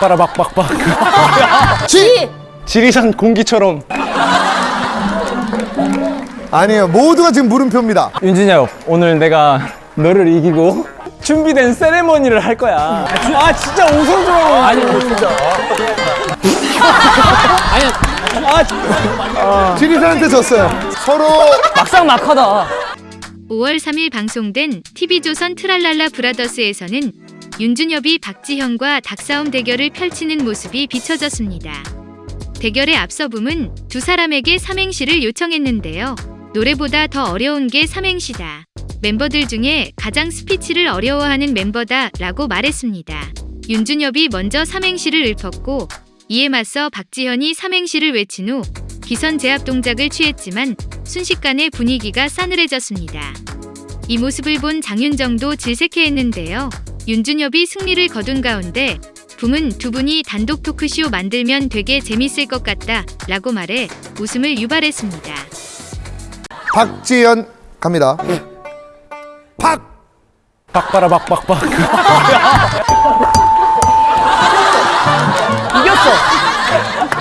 박바라박박박 지! 지리산 공기처럼 아니에요. 모두가 지금 물음표입니다. 윤진혁 오늘 내가 너를 이기고 준비된 세레머니를 할 거야 아 진짜 웃어줘 아니 진짜 지리산한테 졌어요. 서로 막상 막하다 5월 3일 방송된 TV조선 트랄랄라 브라더스에서는 윤준엽이 박지현과 닭싸움 대결을 펼치는 모습이 비춰졌습니다. 대결에 앞서 붐은 두 사람에게 삼행시를 요청했는데요. 노래보다 더 어려운 게 삼행시다. 멤버들 중에 가장 스피치를 어려워하는 멤버다 라고 말했습니다. 윤준엽이 먼저 삼행시를 읊었고 이에 맞서 박지현이 삼행시를 외친 후 기선 제압 동작을 취했지만 순식간에 분위기가 싸늘해졌습니다. 이 모습을 본 장윤정도 질색해했는데요. 윤준엽이 승리를 거둔 가운데 붐은 두 분이 단독 토크쇼 만들면 되게 재밌을 것 같다 라고 말해 웃음을 유발했습니다. 박지연 갑니다. 박! 박바라 박박박 이겼어!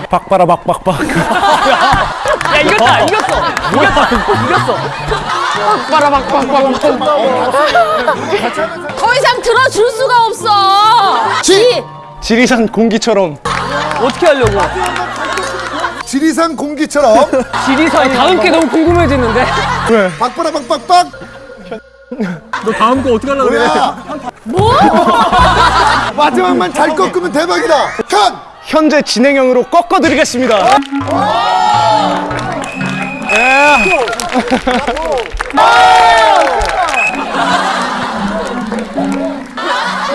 박바라 박박박 야, 이겼다! 이겼어! 이겼다! 이겼어! 더 이상 들어줄 수가 없어! 지! 지리산 공기처럼 어떻게 하려고? 지리산 공기처럼 지리산이 다음 게 너무 궁금해지는데? 박바라 박박박 너 다음 거 어떻게 하려고 그래 뭐? 마지막만 잘 꺾으면 대박이다. 컷! 현재 진행형으로 꺾어드리겠습니다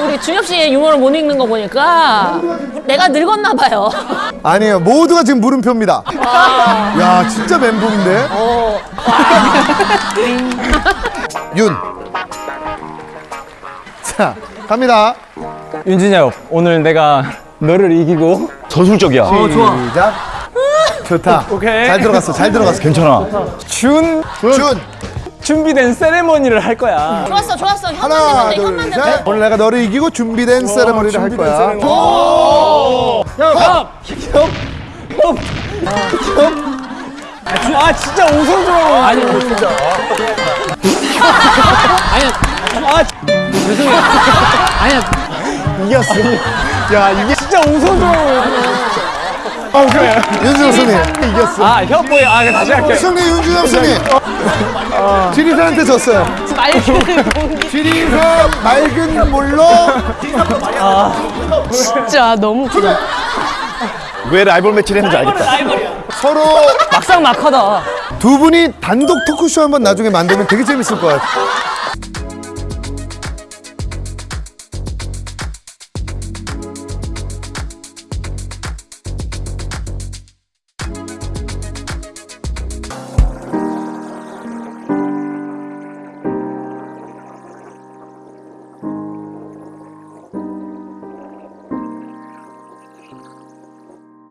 우리 준엽 씨의 유머를 못 읽는 거 보니까 내가 늙었나 봐요. 아니에요. 모두가 지금 물음표입니다. 야, 진짜 멘붕인데. 윤. 자, 갑니다. 윤진혁 오늘 내가 너를 이기고 저술적이야 시작. 좋다. 오케이. 잘 들어갔어. 잘 들어갔어. 괜찮아 준 준. 준비된 세레머니를 할 거야 좋았어, 좋았어. 현만 하나, 둘, 되면 돼. 셋. 오늘 내가 너를 이기고 준비된 세레머니를 할 거야. 아 진짜 웃어줘 아니 진짜 이겼어. 야 이게 진짜 웃어줘 아 그래 윤준호 승리. 이겼어. 아 혀보이 아 다시 할게 승리 윤준호 승리. 지리산한테 졌어요. 지리산 맑은 물로 진짜 너무 웃기다. 왜 라이벌 매치를 했는지 알겠다. 서로 막상 막하다. 두 분이 단독 토크쇼 한번 나중에 만들면 되게 재밌을 것 같아.